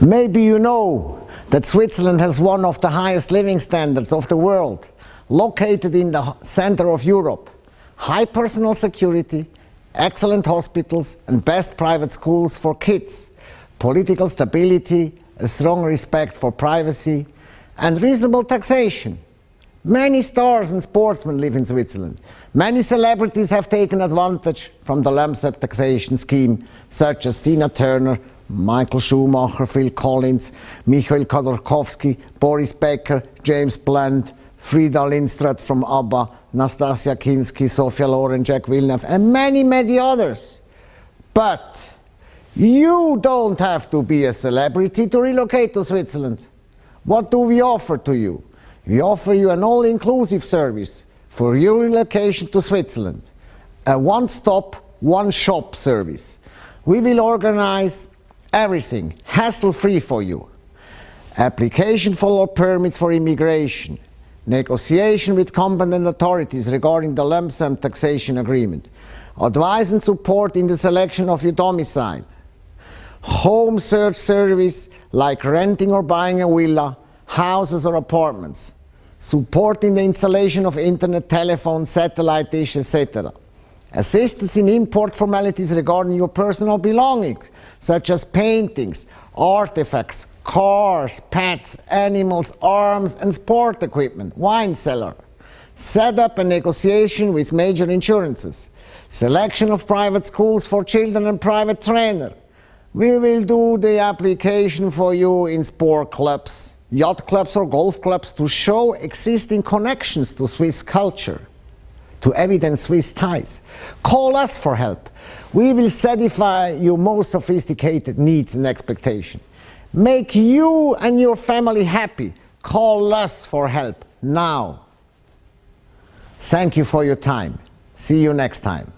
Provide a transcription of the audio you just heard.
Maybe you know that Switzerland has one of the highest living standards of the world, located in the center of Europe. High personal security, excellent hospitals and best private schools for kids, political stability, a strong respect for privacy and reasonable taxation. Many stars and sportsmen live in Switzerland. Many celebrities have taken advantage from the sum taxation scheme, such as Tina Turner, Michael Schumacher, Phil Collins, Michael Khodorkovsky, Boris Becker, James Blunt, Frida Lyngstad from ABBA, Nastassja Kinski, Sophia Loren, Jacques Villeneuve, and many, many others. But you don't have to be a celebrity to relocate to Switzerland. What do we offer to you? We offer you an all-inclusive service for your relocation to Switzerland. A one-stop, one-shop service. We will organize everything hassle-free for you. Application for law permits for immigration, negotiation with competent authorities regarding the lump sum taxation agreement, advice and support in the selection of your domicile, home search service like renting or buying a villa, houses or apartments, support in the installation of internet, telephone, satellite dish, etc. Assistance in import formalities regarding your personal belongings, such as paintings, artifacts, cars, pets, animals, arms and sport equipment, wine cellar. Set up a negotiation with major insurances. Selection of private schools for children and private trainer. We will do the application for you in sport clubs, yacht clubs or golf clubs to show existing connections to Swiss culture to evidence Swiss ties. Call us for help. We will satisfy your most sophisticated needs and expectations. Make you and your family happy. Call us for help now. Thank you for your time. See you next time.